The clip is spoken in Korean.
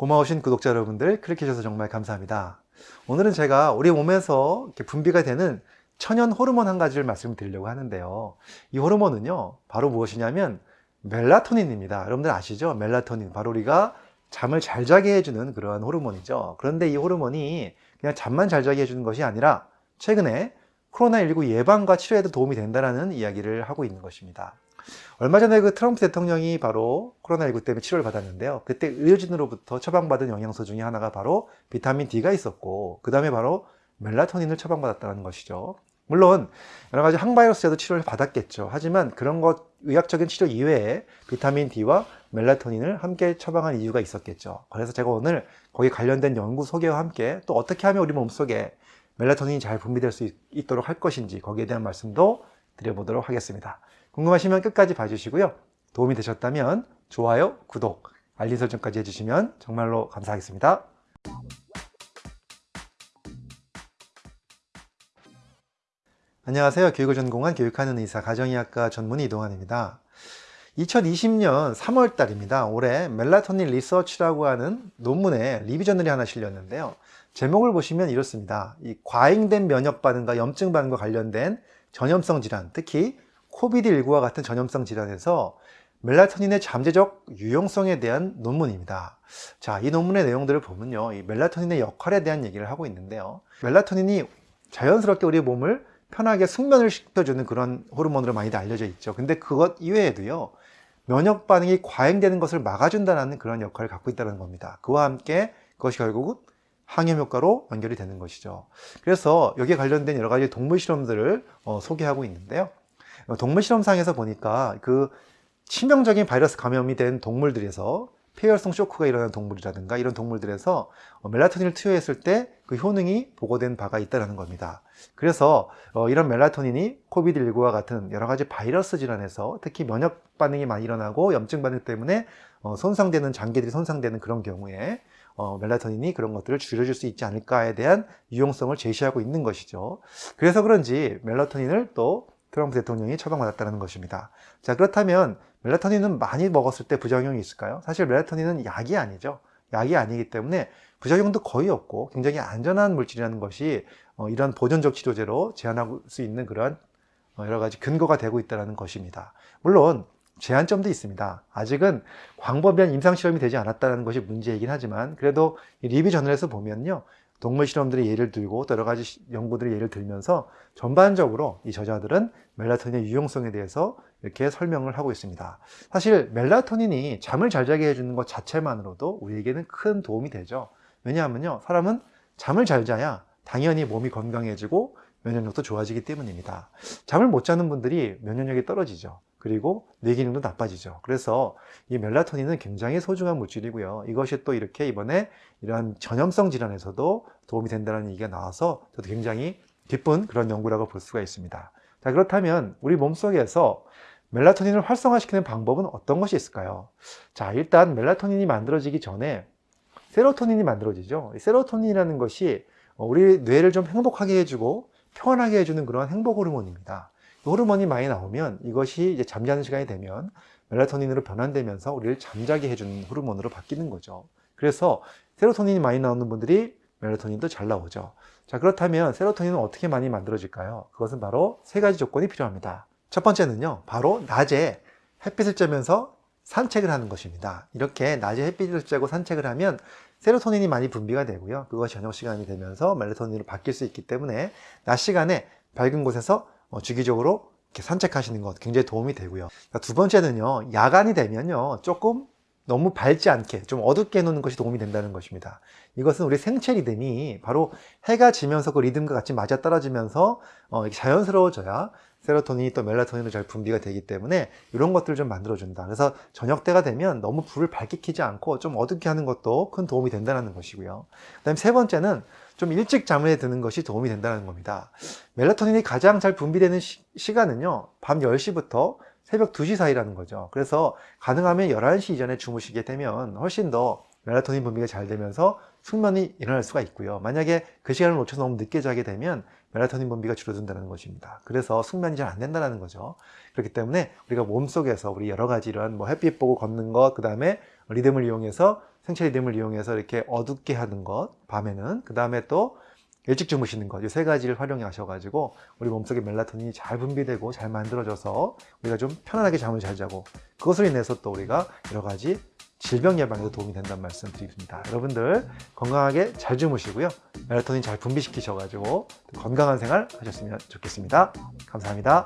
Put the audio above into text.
고마우신 구독자 여러분들 클릭해 주셔서 정말 감사합니다. 오늘은 제가 우리 몸에서 분비가 되는 천연 호르몬 한 가지를 말씀드리려고 하는데요. 이 호르몬은요, 바로 무엇이냐면 멜라토닌입니다. 여러분들 아시죠? 멜라토닌. 바로 우리가 잠을 잘 자게 해주는 그러한 호르몬이죠. 그런데 이 호르몬이 그냥 잠만 잘 자게 해주는 것이 아니라 최근에 코로나19 예방과 치료에도 도움이 된다는 이야기를 하고 있는 것입니다. 얼마 전에 그 트럼프 대통령이 바로 코로나19 때문에 치료를 받았는데요. 그때 의료진으로부터 처방받은 영양소 중에 하나가 바로 비타민 D가 있었고, 그 다음에 바로 멜라토닌을 처방받았다는 것이죠. 물론 여러 가지 항바이러스제도 치료를 받았겠죠. 하지만 그런 것 의학적인 치료 이외에 비타민 D와 멜라토닌을 함께 처방한 이유가 있었겠죠. 그래서 제가 오늘 거기 관련된 연구 소개와 함께 또 어떻게 하면 우리 몸속에 멜라토닌이 잘 분비될 수 있도록 할 것인지 거기에 대한 말씀도 드려보도록 하겠습니다. 궁금하시면 끝까지 봐주시고요. 도움이 되셨다면 좋아요, 구독, 알림 설정까지 해주시면 정말로 감사하겠습니다. 안녕하세요. 교육을 전공한 교육하는 의사 가정의학과 전문의 이동환입니다. 2020년 3월 달입니다. 올해 멜라토닌 리서치라고 하는 논문에 리뷰저널이 하나 실렸는데요. 제목을 보시면 이렇습니다. 이 과잉된 면역 반응과 염증 반응과 관련된 전염성 질환, 특히 코비드19와 같은 전염성 질환에서 멜라토닌의 잠재적 유용성에 대한 논문입니다. 자, 이 논문의 내용들을 보면요. 이 멜라토닌의 역할에 대한 얘기를 하고 있는데요. 멜라토닌이 자연스럽게 우리 몸을 편하게 숙면을 시켜주는 그런 호르몬으로 많이 알려져 있죠. 근데 그것 이외에도요. 면역 반응이 과잉되는 것을 막아준다는 그런 역할을 갖고 있다는 겁니다. 그와 함께 그것이 결국은 항염 효과로 연결이 되는 것이죠. 그래서 여기에 관련된 여러 가지 동물 실험들을 어, 소개하고 있는데요. 어, 동물 실험상에서 보니까 그 치명적인 바이러스 감염이 된 동물들에서 폐혈성 쇼크가 일어나는 동물이라든가 이런 동물들에서 어, 멜라토닌을 투여했을 때 그 효능이 보고된 바가 있다는 겁니다. 그래서 어, 이런 멜라토닌이 코비드19와 같은 여러 가지 바이러스 질환에서 특히 면역 반응이 많이 일어나고 염증 반응 때문에 손상되는 장기들이 손상되는 그런 경우에 멜라토닌이 그런 것들을 줄여줄 수 있지 않을까에 대한 유용성을 제시하고 있는 것이죠. 그래서 그런지 멜라토닌을 또 트럼프 대통령이 처방받았다는 것입니다. 자 그렇다면 멜라토닌은 많이 먹었을 때 부작용이 있을까요? 사실 멜라토닌은 약이 아니죠. 약이 아니기 때문에 부작용도 거의 없고 굉장히 안전한 물질이라는 것이 어, 이런 보존적 치료제로 제한할 수 있는 그런 어, 여러 가지 근거가 되고 있다는 것입니다. 물론 제한점도 있습니다. 아직은 광범위한 임상실험이 되지 않았다는 것이 문제이긴 하지만 그래도 리뷰 저널에서 보면요. 동물 실험들의 예를 들고 또 여러 가지 연구들의 예를 들면서 전반적으로 이 저자들은 멜라토닌의 유용성에 대해서 이렇게 설명을 하고 있습니다. 사실 멜라토닌이 잠을 잘 자게 해주는 것 자체만으로도 우리에게는 큰 도움이 되죠. 왜냐하면요. 사람은 잠을 잘 자야 당연히 몸이 건강해지고 면역력도 좋아지기 때문입니다. 잠을 못 자는 분들이 면역력이 떨어지죠. 그리고 뇌 기능도 나빠지죠. 그래서 이 멜라토닌은 굉장히 소중한 물질이고요. 이것이 또 이렇게 이번에 이러한 전염성 질환에서도 도움이 된다는 얘기가 나와서 저도 굉장히 기쁜 그런 연구라고 볼 수가 있습니다. 자, 그렇다면 우리 몸속에서 멜라토닌을 활성화시키는 방법은 어떤 것이 있을까요? 자, 일단 멜라토닌이 만들어지기 전에 세로토닌이 만들어지죠. 세로토닌이라는 것이 우리 뇌를 좀 행복하게 해주고 편하게 해주는 그런 행복 호르몬입니다. 호르몬이 많이 나오면 이것이 이제 잠자는 시간이 되면 멜라토닌으로 변환되면서 우리를 잠자게 해주는 호르몬으로 바뀌는 거죠. 그래서 세로토닌이 많이 나오는 분들이 멜라토닌도 잘 나오죠. 자 그렇다면 세로토닌은 어떻게 많이 만들어질까요? 그것은 바로 세 가지 조건이 필요합니다. 첫 번째는요. 바로 낮에 햇빛을 쬐면서 산책을 하는 것입니다. 이렇게 낮에 햇빛을 쬐고 산책을 하면 세로토닌이 많이 분비가 되고요. 그것이 저녁 시간이 되면서 멜라토닌으로 바뀔 수 있기 때문에 낮 시간에 밝은 곳에서 어, 주기적으로 이렇게 산책하시는 것 굉장히 도움이 되고요. 두 번째는요, 야간이 되면요, 조금 너무 밝지 않게 좀 어둡게 해놓는 것이 도움이 된다는 것입니다. 이것은 우리 생체 리듬이 바로 해가 지면서 그 리듬과 같이 맞아 떨어지면서 어, 자연스러워져야 세로토닌이 또 멜라토닌으로 잘 분비가 되기 때문에 이런 것들을 좀 만들어준다. 그래서 저녁 때가 되면 너무 불을 밝게 켜지 않고 좀 어둡게 하는 것도 큰 도움이 된다는 것이고요. 그 다음에 세 번째는 좀 일찍 잠에 드는 것이 도움이 된다는 겁니다. 멜라토닌이 가장 잘 분비되는 시, 간은요밤 10시부터 새벽 2시 사이라는 거죠. 그래서 가능하면 11시 이전에 주무시게 되면 훨씬 더 멜라토닌 분비가 잘 되면서 숙면이 일어날 수가 있고요. 만약에 그 시간을 놓쳐서 너무 늦게 자게 되면 멜라토닌 분비가 줄어든다는 것입니다. 그래서 숙면이 잘 안 된다는 거죠. 그렇기 때문에 우리가 몸속에서 우리 여러 가지 이런 뭐 햇빛 보고 걷는 것, 그 다음에 리듬을 이용해서 생체 리듬을 이용해서 이렇게 어둡게 하는 것, 밤에는. 그 다음에 또 일찍 주무시는 것, 이 세 가지를 활용해 하셔 가지고 우리 몸속에 멜라토닌이 잘 분비되고 잘 만들어져서 우리가 좀 편안하게 잠을 잘 자고 그것으로 인해서 또 우리가 여러 가지 질병 예방에도 도움이 된다는 말씀 드립니다. 여러분들 건강하게 잘 주무시고요. 멜라토닌 잘 분비시키셔 가지고 건강한 생활 하셨으면 좋겠습니다. 감사합니다.